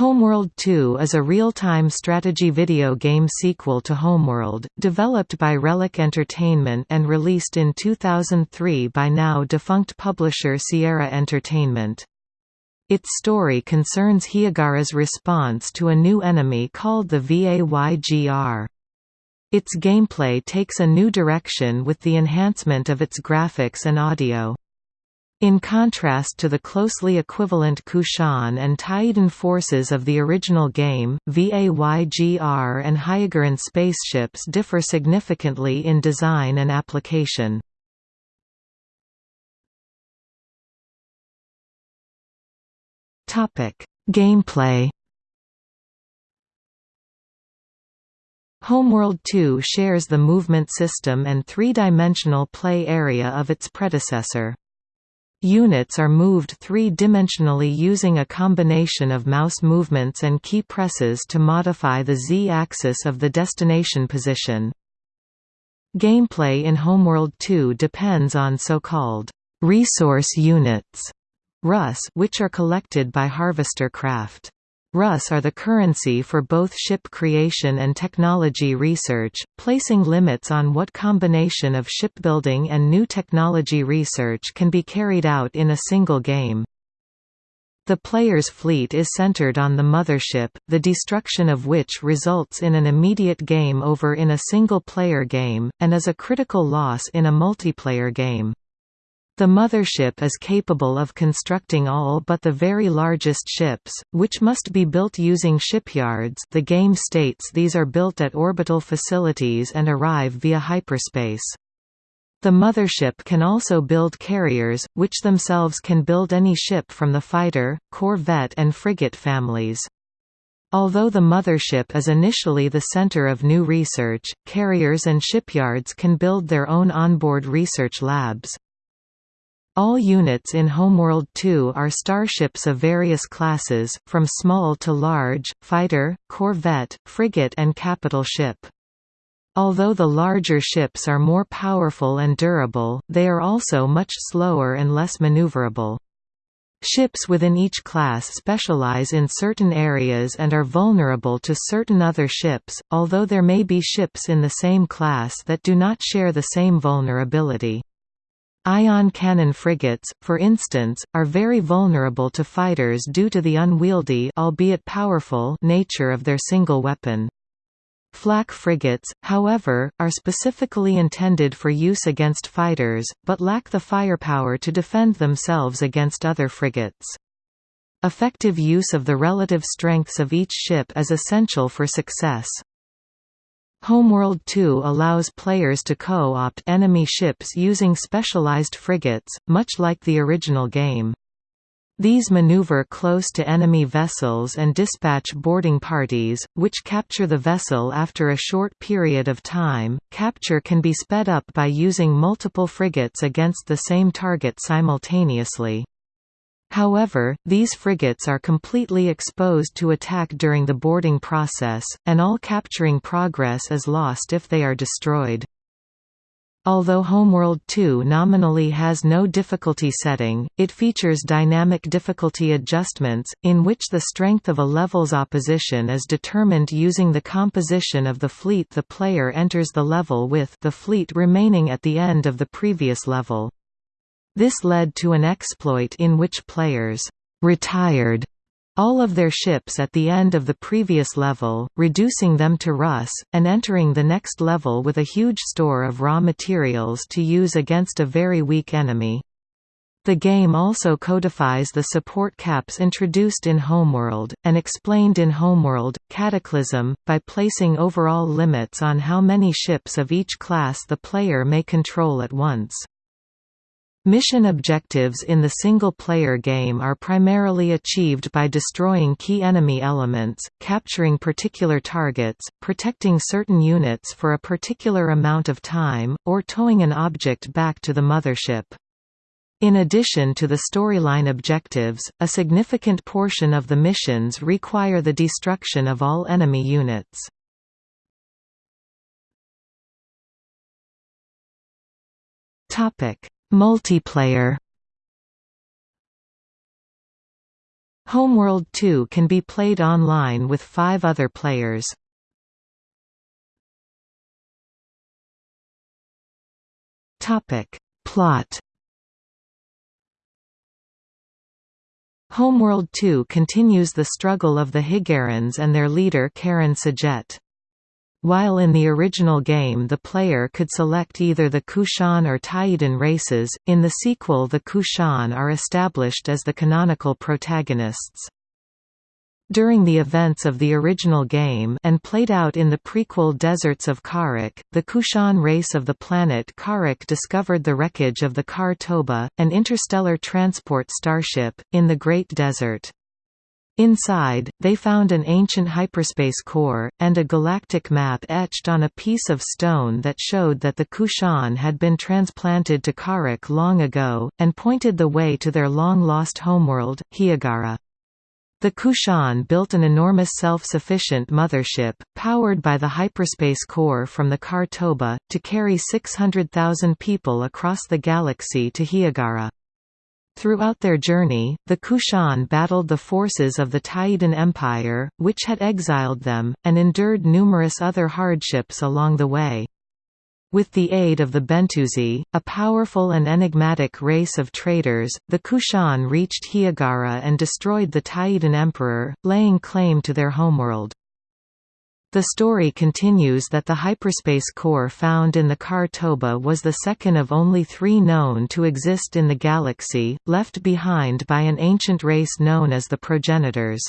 Homeworld 2 is a real-time strategy video game sequel to Homeworld, developed by Relic Entertainment and released in 2003 by now defunct publisher Sierra Entertainment. Its story concerns Hiigara's response to a new enemy called the VAYGR. Its gameplay takes a new direction with the enhancement of its graphics and audio. In contrast to the closely equivalent Kushan and Taiidan forces of the original game, VAYGR and Hiigaran spaceships differ significantly in design and application. Gameplay Homeworld 2 shares the movement system and three-dimensional play area of its predecessor. Units are moved three-dimensionally using a combination of mouse movements and key presses to modify the z-axis of the destination position. Gameplay in Homeworld 2 depends on so-called resource units RUS, which are collected by Harvester Craft. RUS are the currency for both ship creation and technology research, placing limits on what combination of shipbuilding and new technology research can be carried out in a single game. The player's fleet is centered on the mothership, the destruction of which results in an immediate game over in a single-player game, and is a critical loss in a multiplayer game. The mothership is capable of constructing all but the very largest ships, which must be built using shipyards the game states these are built at orbital facilities and arrive via hyperspace. The mothership can also build carriers, which themselves can build any ship from the fighter, corvette and frigate families. Although the mothership is initially the center of new research, carriers and shipyards can build their own onboard research labs. All units in Homeworld 2 are starships of various classes, from small to large, fighter, corvette, frigate and capital ship. Although the larger ships are more powerful and durable, they are also much slower and less maneuverable. Ships within each class specialize in certain areas and are vulnerable to certain other ships, although there may be ships in the same class that do not share the same vulnerability. Ion cannon frigates, for instance, are very vulnerable to fighters due to the unwieldy albeit powerful nature of their single weapon. Flak frigates, however, are specifically intended for use against fighters, but lack the firepower to defend themselves against other frigates. Effective use of the relative strengths of each ship is essential for success. Homeworld 2 allows players to co-opt enemy ships using specialized frigates, much like the original game. These maneuver close to enemy vessels and dispatch boarding parties, which capture the vessel after a short period of time. Capture can be sped up by using multiple frigates against the same target simultaneously. However, these frigates are completely exposed to attack during the boarding process, and all capturing progress is lost if they are destroyed. Although Homeworld 2 nominally has no difficulty setting, it features dynamic difficulty adjustments, in which the strength of a level's opposition is determined using the composition of the fleet the player enters the level with the fleet remaining at the end of the previous level. This led to an exploit in which players «retired» all of their ships at the end of the previous level, reducing them to RUS, and entering the next level with a huge store of raw materials to use against a very weak enemy. The game also codifies the support caps introduced in Homeworld, and explained in Homeworld, Cataclysm, by placing overall limits on how many ships of each class the player may control at once. Mission objectives in the single-player game are primarily achieved by destroying key enemy elements, capturing particular targets, protecting certain units for a particular amount of time, or towing an object back to the mothership. In addition to the storyline objectives, a significant portion of the missions require the destruction of all enemy units. Topic Multiplayer Homeworld 2 can be played online with five other players. Plot Homeworld 2 continues the struggle of the Hiigarans and their leader Karan S'jet. While in the original game the player could select either the Kushan or Taiidan races, in the sequel the Kushan are established as the canonical protagonists. During the events of the original game and played out in the prequel Deserts of Kharak, the Kushan race of the planet Kharak discovered the wreckage of the Khar-Toba, an interstellar transport starship, in the Great Desert. Inside, they found an ancient hyperspace core, and a galactic map etched on a piece of stone that showed that the Kushan had been transplanted to Kharak long ago, and pointed the way to their long-lost homeworld, Hiigara. The Kushan built an enormous self-sufficient mothership, powered by the hyperspace core from the Khar-Toba, to carry 600,000 people across the galaxy to Hiigara. Throughout their journey, the Kushan battled the forces of the Taiidan Empire, which had exiled them, and endured numerous other hardships along the way. With the aid of the Bentusi, a powerful and enigmatic race of traders, the Kushan reached Hiigara and destroyed the Taiidan emperor, laying claim to their homeworld. The story continues that the hyperspace core found in the Khar-Toba was the second of only three known to exist in the galaxy, left behind by an ancient race known as the progenitors.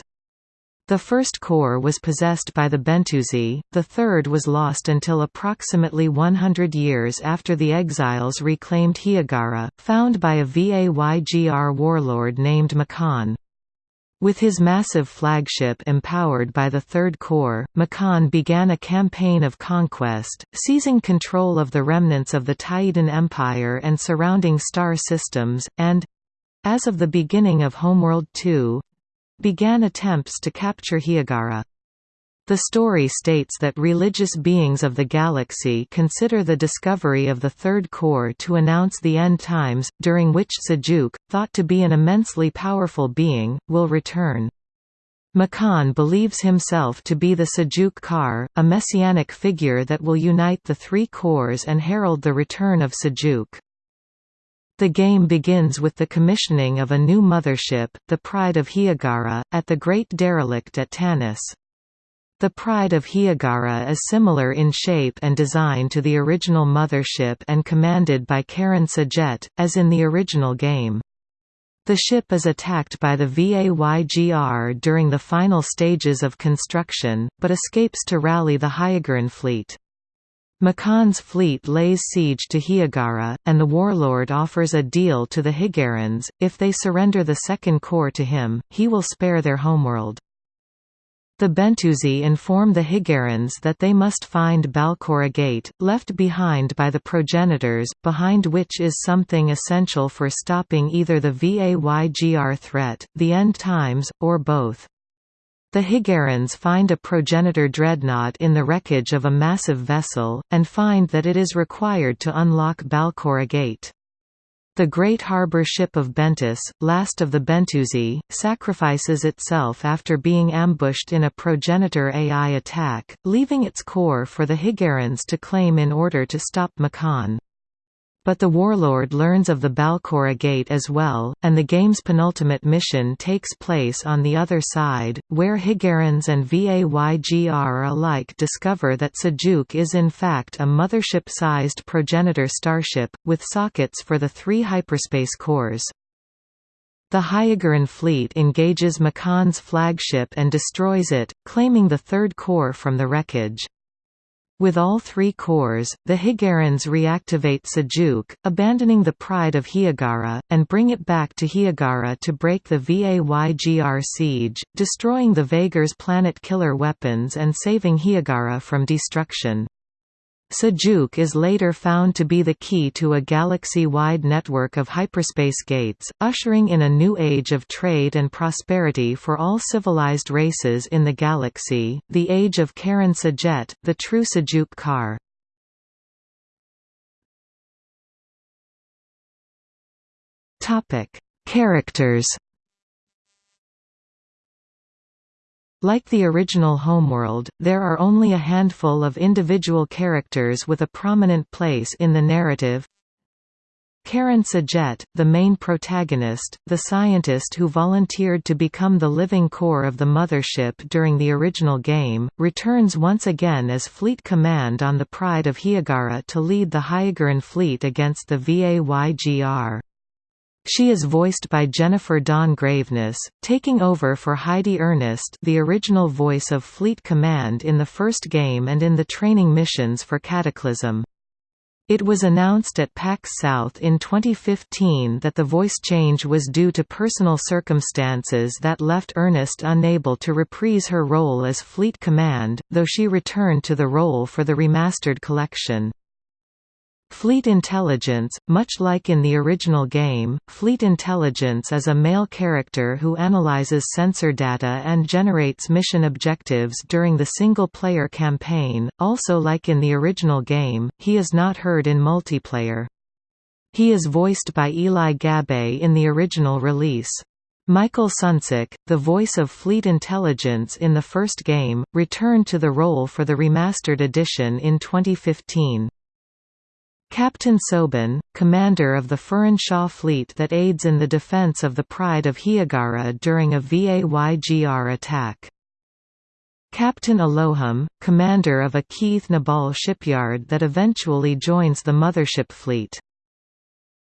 The first core was possessed by the Bentusi, the third was lost until approximately 100 years after the exiles reclaimed Hiigara, found by a Vaygr warlord named Makaan. With his massive flagship empowered by the Third Core, Makaan began a campaign of conquest, seizing control of the remnants of the Taiidan Empire and surrounding star systems, and—as of the beginning of Homeworld 2, began attempts to capture Hiigara. The story states that religious beings of the galaxy consider the discovery of the Third core to announce the end times, during which Sajuuk, thought to be an immensely powerful being, will return. Makaan believes himself to be the Sajuuk Kar, a messianic figure that will unite the three cores and herald the return of Sajuuk. The game begins with the commissioning of a new mothership, the Pride of Hiigara, at the Great Derelict at Tanis. The Pride of Hiigara is similar in shape and design to the original mothership and commanded by Karan S'jet, as in the original game. The ship is attacked by the Vaygr during the final stages of construction, but escapes to rally the Hiigaran fleet. Makaan's fleet lays siege to Hiigara, and the warlord offers a deal to the Hiigarans, if they surrender the Second Core to him, he will spare their homeworld. The Bentusi inform the Hiigarans that they must find Balcora Gate, left behind by the progenitors, behind which is something essential for stopping either the Vaygr threat, the end times, or both. The Hiigarans find a progenitor dreadnought in the wreckage of a massive vessel, and find that it is required to unlock Balcora Gate. The great harbour ship of Bentus, last of the Bentusi, sacrifices itself after being ambushed in a progenitor AI attack, leaving its core for the Hiigarans to claim in order to stop Makaan. But the warlord learns of the Balcora Gate as well, and the game's penultimate mission takes place on the other side, where Hiigarans and Vaygr alike discover that Sajuuk is in fact a mothership-sized progenitor starship, with sockets for the three hyperspace cores. The Hiigaran fleet engages Makaan's flagship and destroys it, claiming the third core from the wreckage. With all three cores, the Hiigarans reactivate Sajuuk, abandoning the pride of Hiigara, and bring it back to Hiigara to break the Vaygr siege, destroying the Vaygrs' planet-killer weapons and saving Hiigara from destruction. Sajuuk is later found to be the key to a galaxy-wide network of hyperspace gates, ushering in a new age of trade and prosperity for all civilized races in the galaxy, the age of Karan S'jet, the true Sajuuk Kar. Characters Like the original Homeworld, there are only a handful of individual characters with a prominent place in the narrative. Karan S'jet, the main protagonist, the scientist who volunteered to become the living core of the mothership during the original game, returns once again as Fleet Command on the Pride of Hiigara to lead the Hiigaran fleet against the VAYGR. She is voiced by Jennifer Don Graveness, taking over for Heidi Ernst the original voice of Fleet Command in the first game and in the training missions for Cataclysm. It was announced at PAX South in 2015 that the voice change was due to personal circumstances that left Ernest unable to reprise her role as Fleet Command, though she returned to the role for the remastered collection. Fleet Intelligence, much like in the original game, Fleet Intelligence is a male character who analyzes sensor data and generates mission objectives during the single-player campaign, also like in the original game, he is not heard in multiplayer. He is voiced by Eli Gabay in the original release. Michael Sunczyk, the voice of Fleet Intelligence in the first game, returned to the role for the remastered edition in 2015. Captain Soban, commander of the Furan Shaw fleet that aids in the defense of the Pride of Hiigara during a VAYGR attack. Captain Aloham, commander of a Kiith Naabal shipyard that eventually joins the mothership fleet.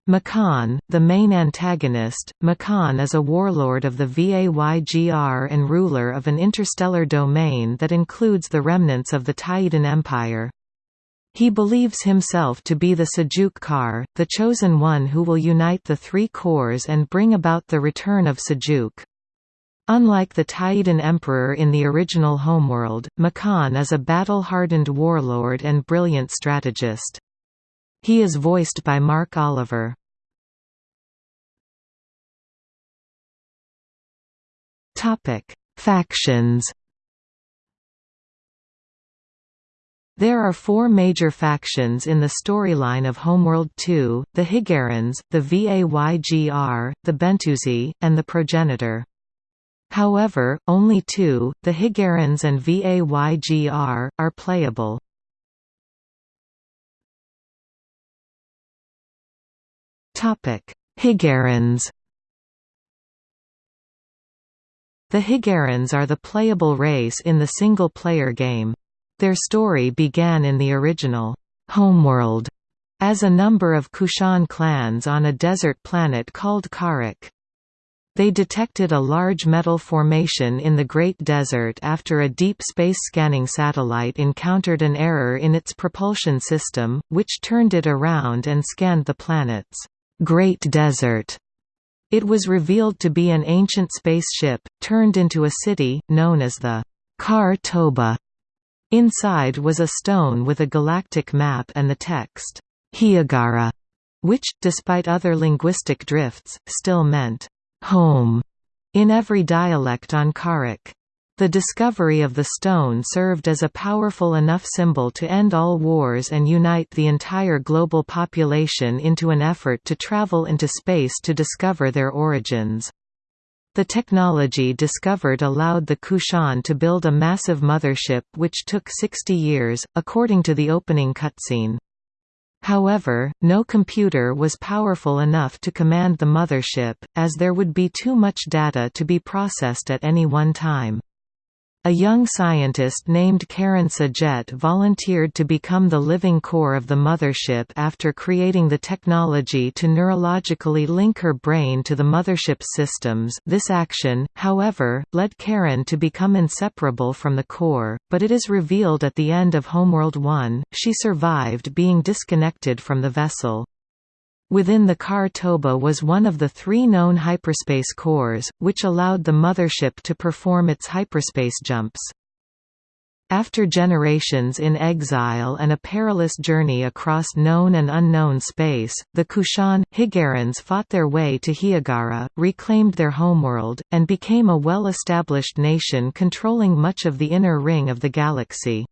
Makaan, the main antagonist, Makaan is a warlord of the VAYGR and ruler of an interstellar domain that includes the remnants of the Taiidan Empire. He believes himself to be the Sajuuk Kar, the chosen one who will unite the three cores and bring about the return of Sajuuk. Unlike the Taiidan Emperor in the original Homeworld, Makaan is a battle-hardened warlord and brilliant strategist. He is voiced by Mark Oliver. Factions There are four major factions in the storyline of Homeworld 2, the Hiigarans, the VAYGR, the Bentusi, and the Progenitor. However, only two, the Hiigarans and VAYGR, are playable. Hiigarans The Hiigarans are the playable race in the single-player game. Their story began in the original Homeworld as a number of Kushan clans on a desert planet called Kharak. They detected a large metal formation in the Great Desert after a deep space scanning satellite encountered an error in its propulsion system, which turned it around and scanned the planet's Great Desert. It was revealed to be an ancient spaceship, turned into a city, known as the Khar-Toba. Inside was a stone with a galactic map and the text, Hiigara, which, despite other linguistic drifts, still meant, home, in every dialect on Kharak. The discovery of the stone served as a powerful enough symbol to end all wars and unite the entire global population into an effort to travel into space to discover their origins. The technology discovered allowed the Kushan to build a massive mothership which took 60 years, according to the opening cutscene. However, no computer was powerful enough to command the mothership, as there would be too much data to be processed at any one time. A young scientist named Karan S'jet volunteered to become the living core of the mothership after creating the technology to neurologically link her brain to the mothership systems this action, however, led Karan to become inseparable from the core, but it is revealed at the end of Homeworld 1, she survived being disconnected from the vessel. Within the Khar-Toba was one of the three known hyperspace cores, which allowed the mothership to perform its hyperspace jumps. After generations in exile and a perilous journey across known and unknown space, the Kushan, Hiigarans fought their way to Hiigara, reclaimed their homeworld, and became a well-established nation controlling much of the inner ring of the galaxy.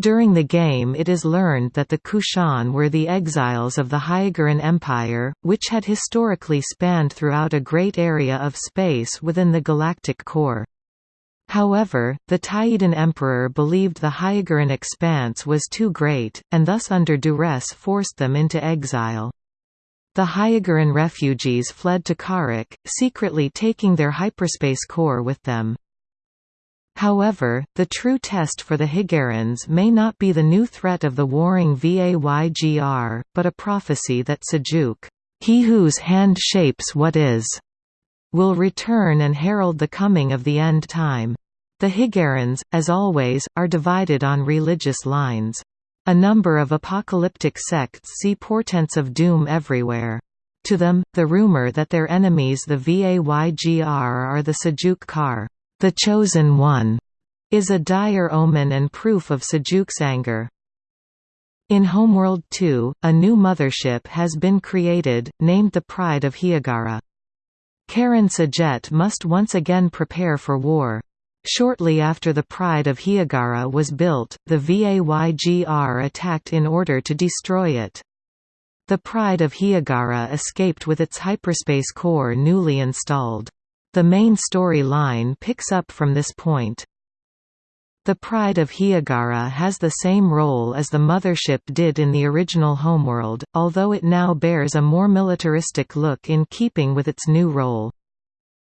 During the game it is learned that the Kushan were the exiles of the Hiigaran Empire, which had historically spanned throughout a great area of space within the galactic core. However, the Taiidan emperor believed the Hiigaran expanse was too great, and thus under duress forced them into exile. The Hiigaran refugees fled to Kharak, secretly taking their hyperspace core with them. However, the true test for the Hiigarans may not be the new threat of the warring Vaygr, but a prophecy that Sajuuk, he whose hand shapes what is, will return and herald the coming of the end time. The Hiigarans, as always, are divided on religious lines. A number of apocalyptic sects see portents of doom everywhere. To them, the rumor that their enemies the Vaygr are the Sajuuk Kar, the Chosen One, is a dire omen and proof of Sajuuk's anger. In Homeworld 2, a new mothership has been created, named the Pride of Hiigara. Karan S'jet must once again prepare for war. Shortly after the Pride of Hiigara was built, the Vaygr attacked in order to destroy it. The Pride of Hiigara escaped with its hyperspace core newly installed. The main story line picks up from this point. The Pride of Hiigara has the same role as the mothership did in the original homeworld, although it now bears a more militaristic look in keeping with its new role.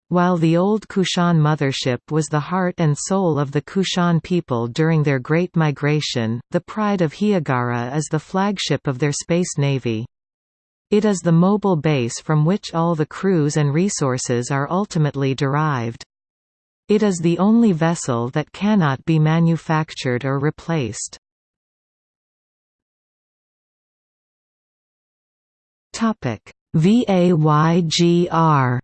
While the old Kushan mothership was the heart and soul of the Kushan people during their Great Migration, the Pride of Hiigara is the flagship of their space navy. It is the mobile base from which all the crews and resources are ultimately derived. It is the only vessel that cannot be manufactured or replaced. VAYGR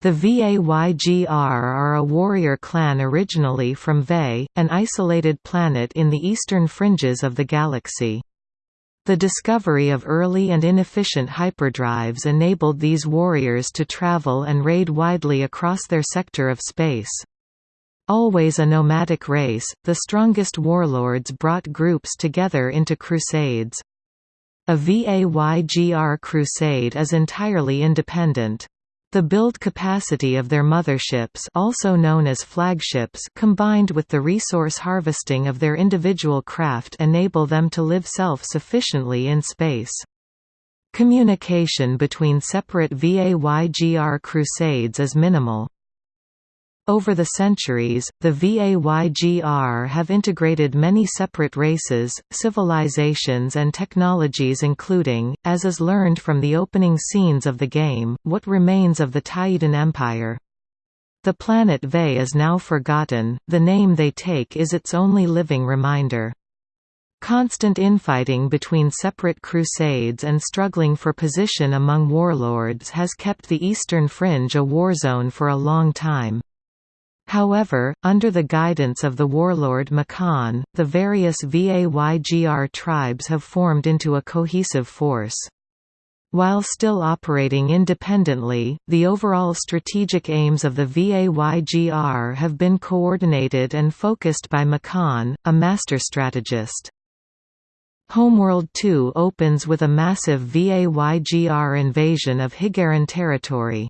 The Vaygr are a warrior clan originally from Vay, an isolated planet in the eastern fringes of the galaxy. The discovery of early and inefficient hyperdrives enabled these warriors to travel and raid widely across their sector of space. Always a nomadic race, the strongest warlords brought groups together into crusades. A Vaygr crusade is entirely independent. The build capacity of their motherships also known as flagships combined with the resource harvesting of their individual craft enable them to live self-sufficiently in space. Communication between separate Vaygr crusades is minimal. Over the centuries, the Vaygr have integrated many separate races, civilizations and technologies including, as is learned from the opening scenes of the game, what remains of the Taiidan Empire. The planet Vay is now forgotten, the name they take is its only living reminder. Constant infighting between separate crusades and struggling for position among warlords has kept the eastern fringe a war zone for a long time. However, under the guidance of the warlord Makaan, the various Vaygr tribes have formed into a cohesive force. While still operating independently, the overall strategic aims of the Vaygr have been coordinated and focused by Makaan, a master strategist. Homeworld 2 opens with a massive Vaygr invasion of Hiigaran territory.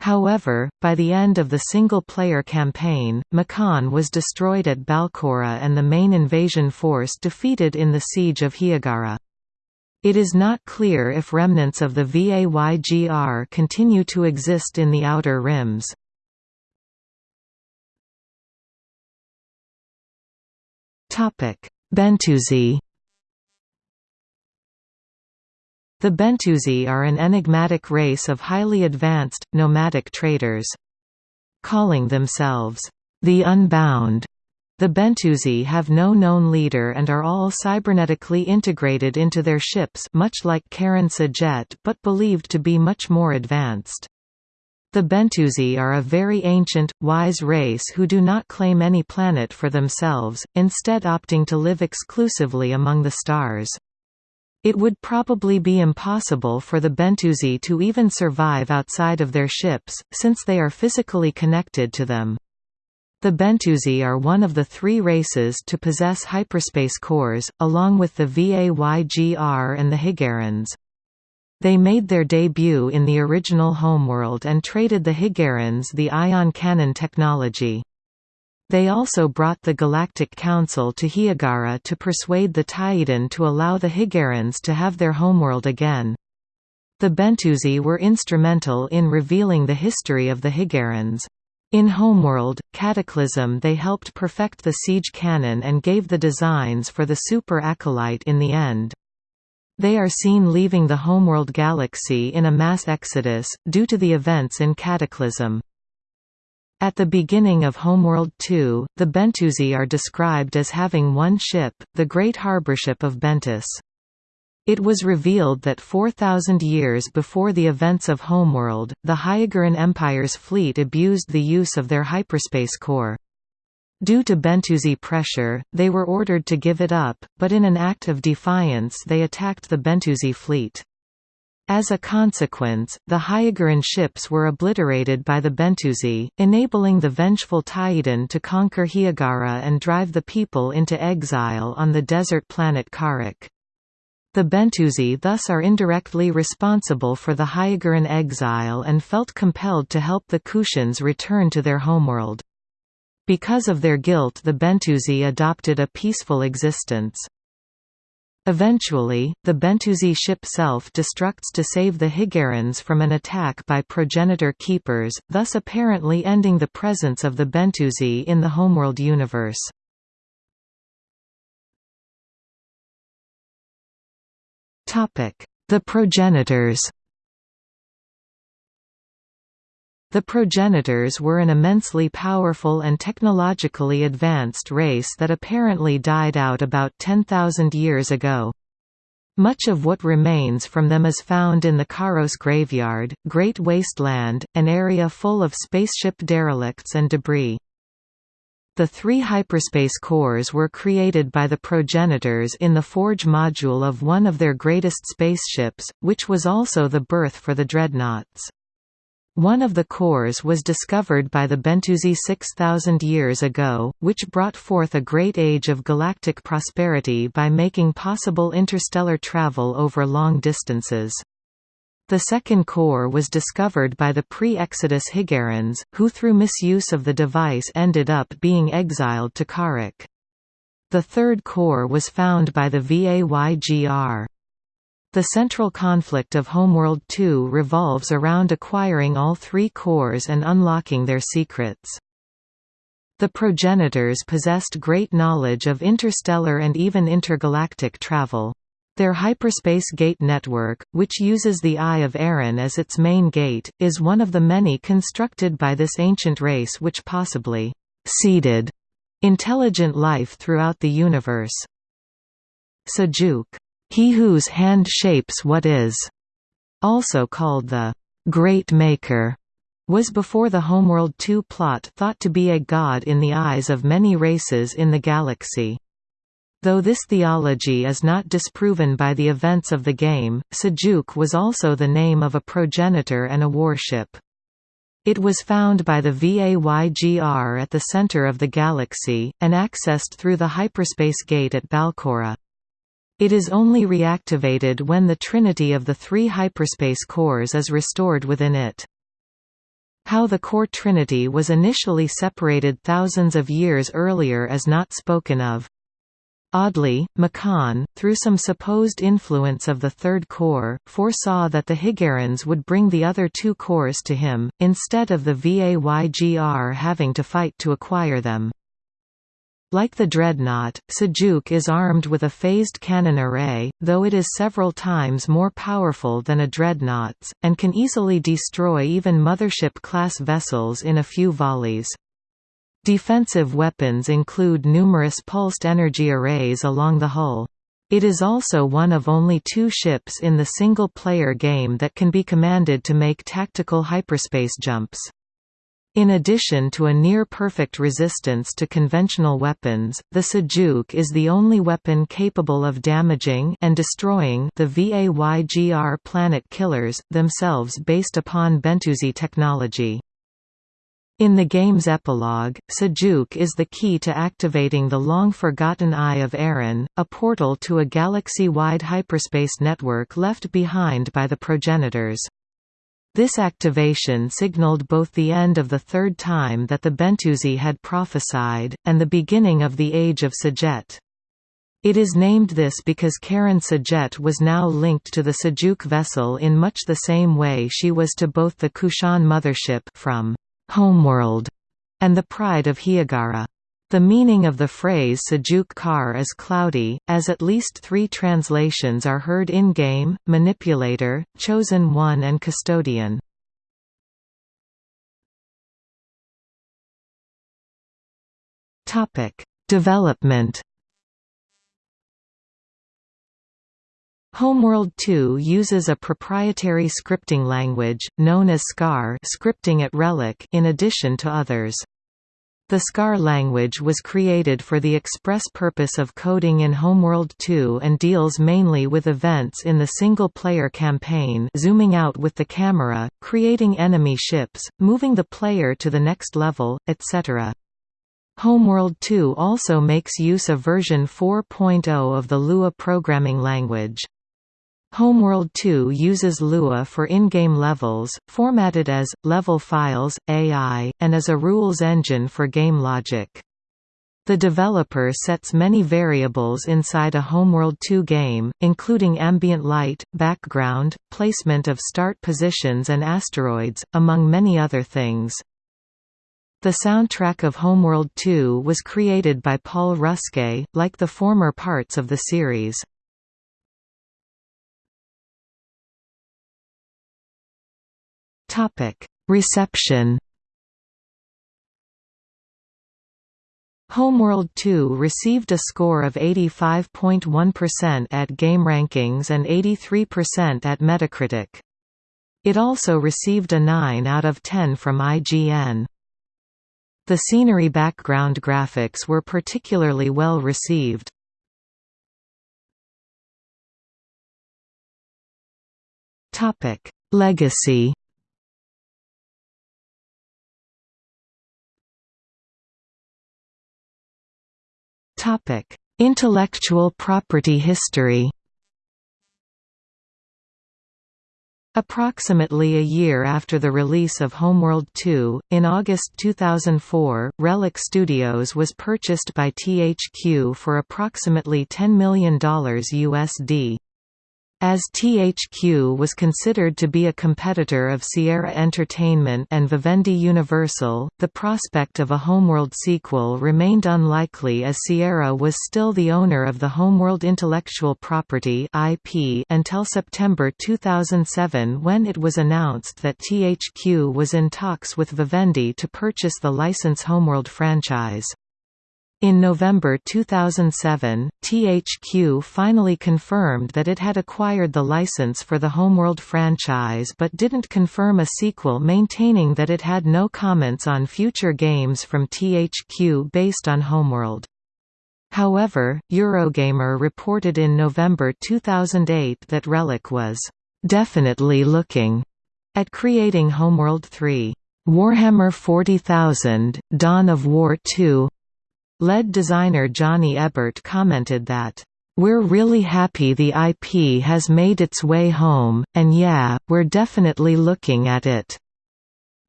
However, by the end of the single-player campaign, Makaan was destroyed at Balcora and the main invasion force defeated in the Siege of Hiigara. It is not clear if remnants of the Vaygr continue to exist in the outer rims. Bentusi The Bentusi are an enigmatic race of highly advanced, nomadic traders. Calling themselves, the Unbound, the Bentusi have no known leader and are all cybernetically integrated into their ships much like Karan S'jet but believed to be much more advanced. The Bentusi are a very ancient, wise race who do not claim any planet for themselves, instead opting to live exclusively among the stars. It would probably be impossible for the Bentusi to even survive outside of their ships, since they are physically connected to them. The Bentusi are one of the three races to possess hyperspace cores, along with the Vaygr and the Hiigarans. They made their debut in the original homeworld and traded the Hiigarans the ion cannon technology. They also brought the Galactic Council to Hiigara to persuade the Taiidan to allow the Hiigarans to have their homeworld again. The Bentusi were instrumental in revealing the history of the Hiigarans. In Homeworld, Cataclysm they helped perfect the siege cannon and gave the designs for the Super Acolyte in the end. They are seen leaving the Homeworld galaxy in a mass exodus, due to the events in Cataclysm. At the beginning of Homeworld 2, the Bentusi are described as having one ship, the Great Harborship of Bentus. It was revealed that 4,000 years before the events of Homeworld, the Hiigaran Empire's fleet abused the use of their hyperspace core. Due to Bentusi pressure, they were ordered to give it up, but in an act of defiance they attacked the Bentusi fleet. As a consequence, the Hiigaran ships were obliterated by the Bentusi, enabling the vengeful Taiidan to conquer Hiigara and drive the people into exile on the desert planet Kharak. The Bentusi thus are indirectly responsible for the Hiigaran exile and felt compelled to help the Kushans return to their homeworld. Because of their guilt the Bentusi adopted a peaceful existence. Eventually, the Bentusi ship self-destructs to save the Hiigarans from an attack by progenitor keepers, thus apparently ending the presence of the Bentusi in the Homeworld universe. The progenitors The progenitors were an immensely powerful and technologically advanced race that apparently died out about 10,000 years ago. Much of what remains from them is found in the Karos Graveyard, Great Wasteland, an area full of spaceship derelicts and debris. The three hyperspace cores were created by the progenitors in the Forge module of one of their greatest spaceships, which was also the birth for the dreadnoughts. One of the cores was discovered by the Bentusi 6,000 years ago, which brought forth a great age of galactic prosperity by making possible interstellar travel over long distances. The second core was discovered by the pre-Exodus Hiigarans, who through misuse of the device ended up being exiled to Kharak. The third core was found by the VAYGR. The central conflict of Homeworld 2 revolves around acquiring all three cores and unlocking their secrets. The progenitors possessed great knowledge of interstellar and even intergalactic travel. Their hyperspace gate network, which uses the Eye of Aarran as its main gate, is one of the many constructed by this ancient race which possibly seeded intelligent life throughout the universe. Sajuuk he whose hand shapes what is, also called the Great Maker, was before the Homeworld 2 plot thought to be a god in the eyes of many races in the galaxy. Though this theology is not disproven by the events of the game, Sajuuk was also the name of a progenitor and a warship. It was found by the VAYGR at the center of the galaxy, and accessed through the hyperspace gate at Balcora. It is only reactivated when the trinity of the three hyperspace cores is restored within it. How the core trinity was initially separated thousands of years earlier is not spoken of. Oddly, Makaan, through some supposed influence of the third core, foresaw that the Hiigarans would bring the other two cores to him, instead of the VAYGR having to fight to acquire them. Like the Dreadnought, Sajuuk is armed with a phased cannon array, though it is several times more powerful than a Dreadnought's, and can easily destroy even Mothership-class vessels in a few volleys. Defensive weapons include numerous pulsed energy arrays along the hull. It is also one of only two ships in the single-player game that can be commanded to make tactical hyperspace jumps. In addition to a near-perfect resistance to conventional weapons, the Sajuuk is the only weapon capable of damaging and destroying the VAYGR planet killers, themselves based upon Bentusi technology. In the game's epilogue, Sajuuk is the key to activating the long-forgotten Eye of Aarran, a portal to a galaxy-wide hyperspace network left behind by the progenitors. This activation signaled both the end of the third time that the Bentusi had prophesied, and the beginning of the Age of S'jet. It is named this because Karan S'jet was now linked to the Sajuuk vessel in much the same way she was to both the Kushan mothership from Homeworld, and the pride of Hiigara. The meaning of the phrase Sajuuk Kar is cloudy, as at least three translations are heard in-game, Manipulator, Chosen One and Custodian. Development Homeworld 2 uses a proprietary scripting language, known as SCAR scripting at Relic in addition to others. The SCAR language was created for the express purpose of coding in Homeworld 2 and deals mainly with events in the single-player campaign zooming out with the camera, creating enemy ships, moving the player to the next level, etc. Homeworld 2 also makes use of version 4.0 of the Lua programming language. Homeworld 2 uses Lua for in-game levels, formatted as, level files, AI, and as a rules engine for game logic. The developer sets many variables inside a Homeworld 2 game, including ambient light, background, placement of start positions and asteroids, among many other things. The soundtrack of Homeworld 2 was created by Paul Ruskay, like the former parts of the series. Topic: Reception. Homeworld 2 received a score of 85.1% at GameRankings and 83% at Metacritic. It also received a 9 out of 10 from IGN. The scenery background graphics were particularly well received. Legacy Topic: Intellectual property history. Approximately a year after the release of Homeworld 2, in August 2004, Relic Studios was purchased by THQ for approximately $10 million USD. As THQ was considered to be a competitor of Sierra Entertainment and Vivendi Universal, the prospect of a Homeworld sequel remained unlikely as Sierra was still the owner of the Homeworld intellectual property IP until September 2007 when it was announced that THQ was in talks with Vivendi to purchase the license Homeworld franchise. In November 2007, THQ finally confirmed that it had acquired the license for the Homeworld franchise but didn't confirm a sequel maintaining that it had no comments on future games from THQ based on Homeworld. However, Eurogamer reported in November 2008 that Relic was definitely looking at creating Homeworld 3. Warhammer 40,000, Dawn of War 2 Lead designer Jonny Ebbert commented that, "...we're really happy the IP has made its way home, and yeah, we're definitely looking at it.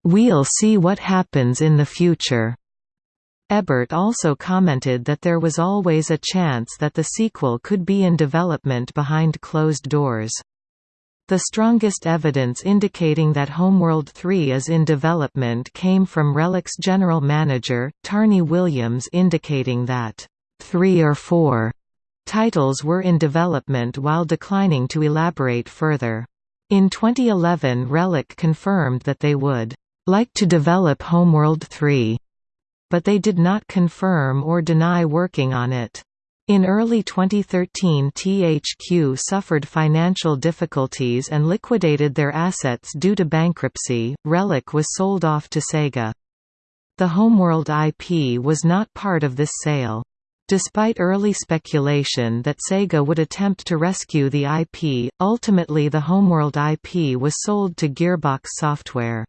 We'll see what happens in the future." Ebert also commented that there was always a chance that the sequel could be in development behind closed doors. The strongest evidence indicating that Homeworld 3 is in development came from Relic's general manager, Tarney Williams indicating that, three or four titles were in development while declining to elaborate further. In 2011 Relic confirmed that they would like to develop Homeworld 3, but they did not confirm or deny working on it. In early 2013 THQ suffered financial difficulties and liquidated their assets due to bankruptcy. Relic was sold off to Sega. The Homeworld IP was not part of this sale. Despite early speculation that Sega would attempt to rescue the IP, ultimately the Homeworld IP was sold to Gearbox Software.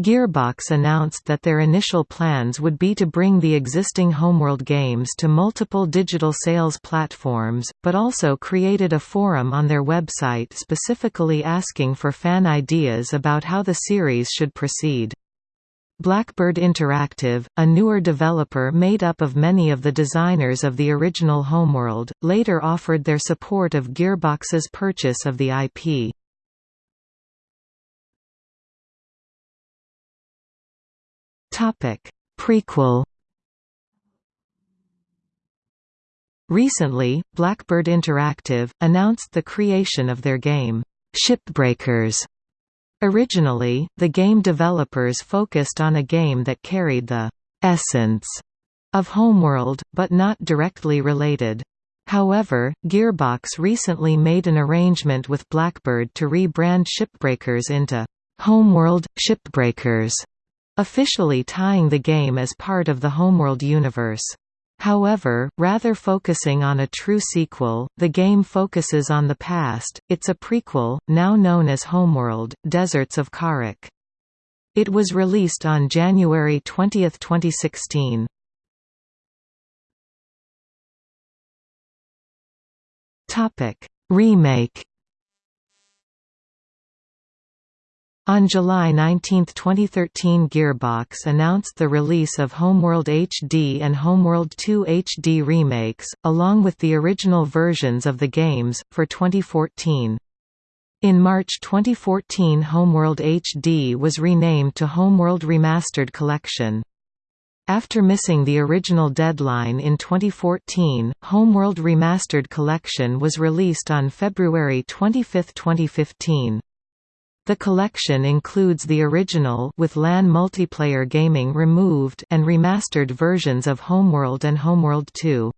Gearbox announced that their initial plans would be to bring the existing Homeworld games to multiple digital sales platforms, but also created a forum on their website specifically asking for fan ideas about how the series should proceed. Blackbird Interactive, a newer developer made up of many of the designers of the original Homeworld, later offered their support of Gearbox's purchase of the IP. Prequel Recently, Blackbird Interactive, announced the creation of their game, Shipbreakers. Originally, the game developers focused on a game that carried the essence of Homeworld, but not directly related. However, Gearbox recently made an arrangement with Blackbird to rebrand Shipbreakers into Homeworld – Shipbreakers officially tying the game as part of the Homeworld universe. However, rather focusing on a true sequel, the game focuses on the past, it's a prequel, now known as Homeworld, Deserts of Kharak. It was released on January 20, 2016. Remake On July 19, 2013 Gearbox announced the release of Homeworld HD and Homeworld 2 HD remakes, along with the original versions of the games, for 2014. In March 2014 Homeworld HD was renamed to Homeworld Remastered Collection. After missing the original deadline in 2014, Homeworld Remastered Collection was released on February 25, 2015. The collection includes the original with LAN multiplayer gaming removed and remastered versions of Homeworld and Homeworld 2.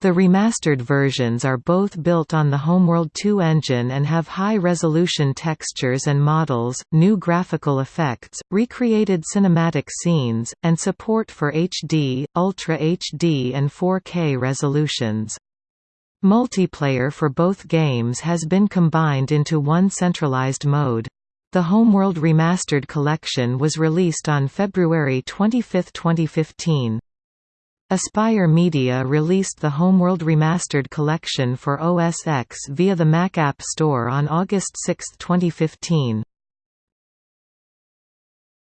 The remastered versions are both built on the Homeworld 2 engine and have high-resolution textures and models, new graphical effects, recreated cinematic scenes, and support for HD, Ultra HD and 4K resolutions. Multiplayer for both games has been combined into one centralized mode. The Homeworld Remastered Collection was released on February 25, 2015. Aspyr Media released the Homeworld Remastered Collection for OS X via the Mac App Store on August 6, 2015.